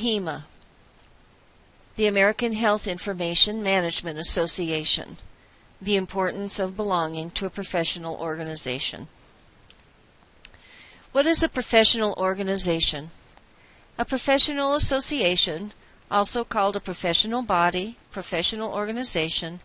AHIMA, the American Health Information Management Association. The importance of belonging to a professional organization. What is a professional organization? A professional association, also called a professional body, professional organization,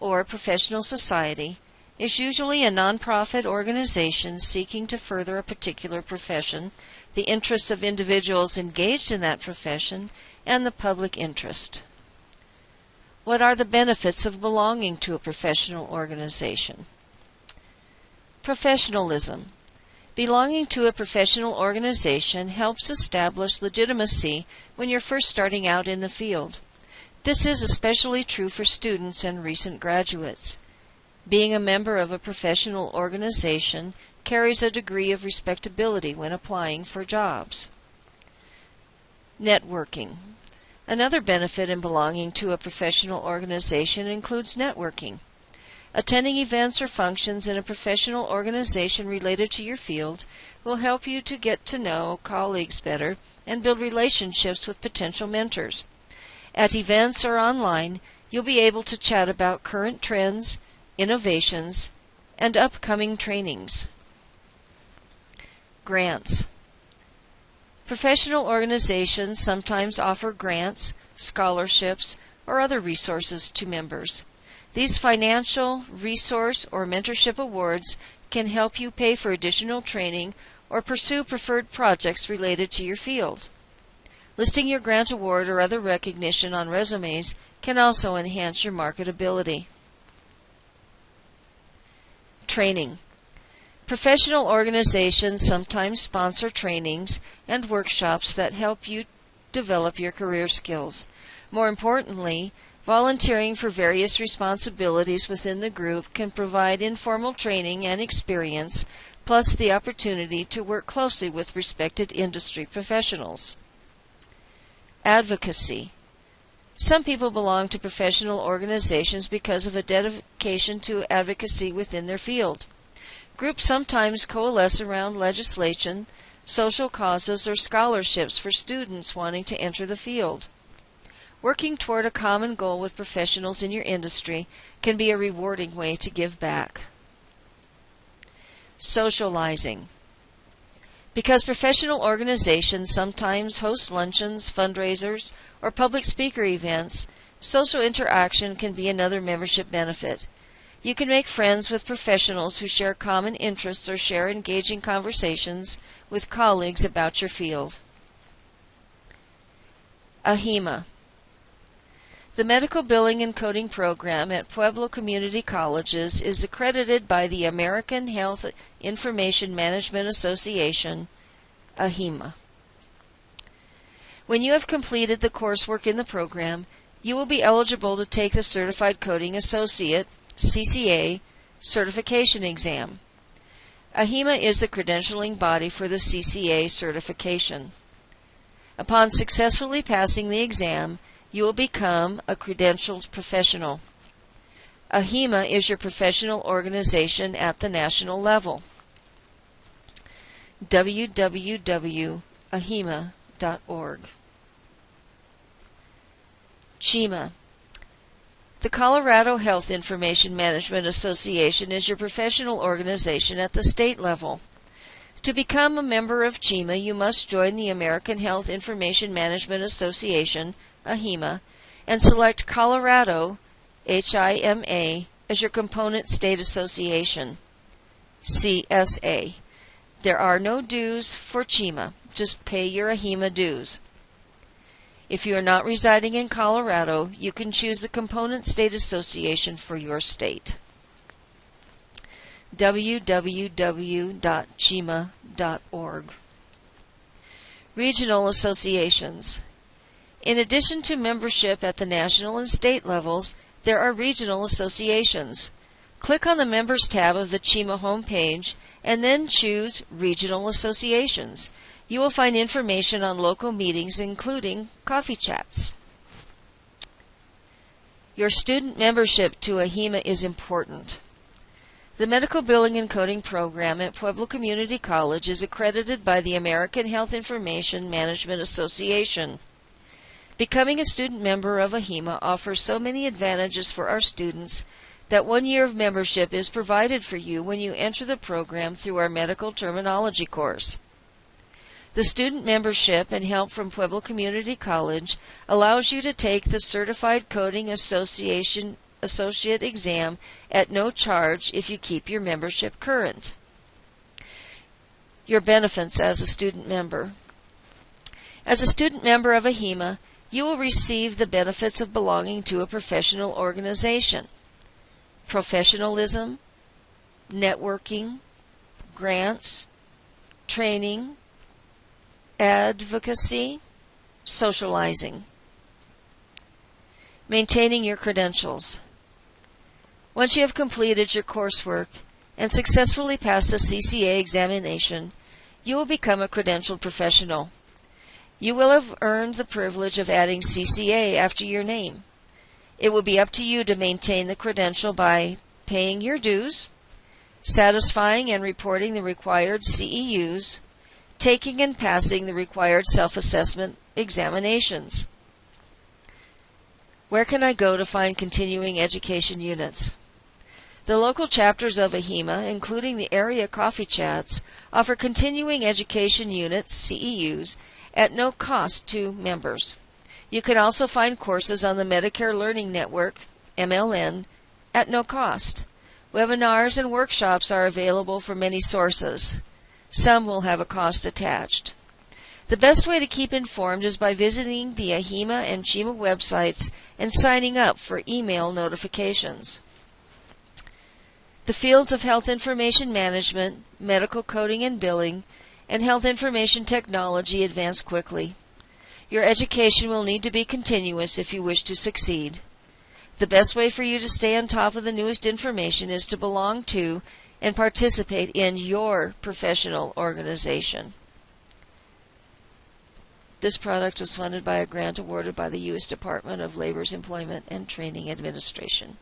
or professional society, is usually a nonprofit organization seeking to further a particular profession, the interests of individuals engaged in that profession, and the public interest. What are the benefits of belonging to a professional organization? Professionalism. Belonging to a professional organization helps establish legitimacy when you're first starting out in the field. This is especially true for students and recent graduates. Being a member of a professional organization carries a degree of respectability when applying for jobs. Networking. Another benefit in belonging to a professional organization includes networking. Attending events or functions in a professional organization related to your field will help you to get to know colleagues better and build relationships with potential mentors. At events or online, you'll be able to chat about current trends, innovations, and upcoming trainings. Grants. Professional organizations sometimes offer grants, scholarships, or other resources to members. These financial, resource, or mentorship awards can help you pay for additional training or pursue preferred projects related to your field. Listing your grant award or other recognition on resumes can also enhance your marketability. Training. Professional organizations sometimes sponsor trainings and workshops that help you develop your career skills. More importantly, volunteering for various responsibilities within the group can provide informal training and experience, plus the opportunity to work closely with respected industry professionals. Advocacy. Some people belong to professional organizations because of a dedication to advocacy within their field. Groups sometimes coalesce around legislation, social causes, or scholarships for students wanting to enter the field. Working toward a common goal with professionals in your industry can be a rewarding way to give back. Socializing. Because professional organizations sometimes host luncheons, fundraisers, or public speaker events, social interaction can be another membership benefit. You can make friends with professionals who share common interests or share engaging conversations with colleagues about your field. AHIMA The Medical Billing and Coding Program at Pueblo Community Colleges is accredited by the American Health Information Management Association, AHIMA. When you have completed the coursework in the program, you will be eligible to take the Certified Coding Associate CCA certification exam. AHIMA is the credentialing body for the CCA certification. Upon successfully passing the exam, you will become a credentialed professional. AHIMA is your professional organization at the national level. www.ahima.org CHIMA the Colorado Health Information Management Association is your professional organization at the state level. To become a member of CHIMA, you must join the American Health Information Management Association, AHIMA, and select Colorado, HIMA, as your component state association, CSA. There are no dues for CHIMA, just pay your AHIMA dues. If you are not residing in Colorado, you can choose the component state association for your state. www.chima.org Regional Associations In addition to membership at the national and state levels, there are regional associations. Click on the Members tab of the CHIMA homepage and then choose Regional Associations. You will find information on local meetings, including coffee chats. Your student membership to AHIMA is important. The Medical Billing and Coding Program at Pueblo Community College is accredited by the American Health Information Management Association. Becoming a student member of AHIMA offers so many advantages for our students that one year of membership is provided for you when you enter the program through our medical terminology course. The student membership and help from Pueblo Community College allows you to take the Certified Coding Association Associate exam at no charge if you keep your membership current. Your benefits as a student member. As a student member of AHIMA, you will receive the benefits of belonging to a professional organization professionalism, networking, grants, training, advocacy, socializing. Maintaining your credentials. Once you have completed your coursework and successfully passed the CCA examination, you will become a credentialed professional. You will have earned the privilege of adding CCA after your name. It will be up to you to maintain the credential by paying your dues, satisfying and reporting the required CEUs, taking and passing the required self-assessment examinations. Where can I go to find continuing education units? The local chapters of AHIMA, including the area coffee chats, offer continuing education units, CEUs, at no cost to members. You can also find courses on the Medicare Learning Network, MLN, at no cost. Webinars and workshops are available from many sources. Some will have a cost attached. The best way to keep informed is by visiting the AHIMA and CHIMA websites and signing up for email notifications. The fields of health information management, medical coding and billing, and health information technology advance quickly. Your education will need to be continuous if you wish to succeed. The best way for you to stay on top of the newest information is to belong to and participate in your professional organization. This product was funded by a grant awarded by the U.S. Department of Labor's Employment and Training Administration.